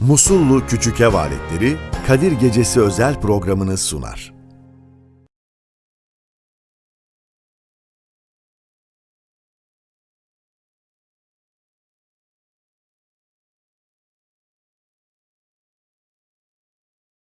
Musullu Küçük Ev Aletleri Kadir Gecesi özel programını sunar.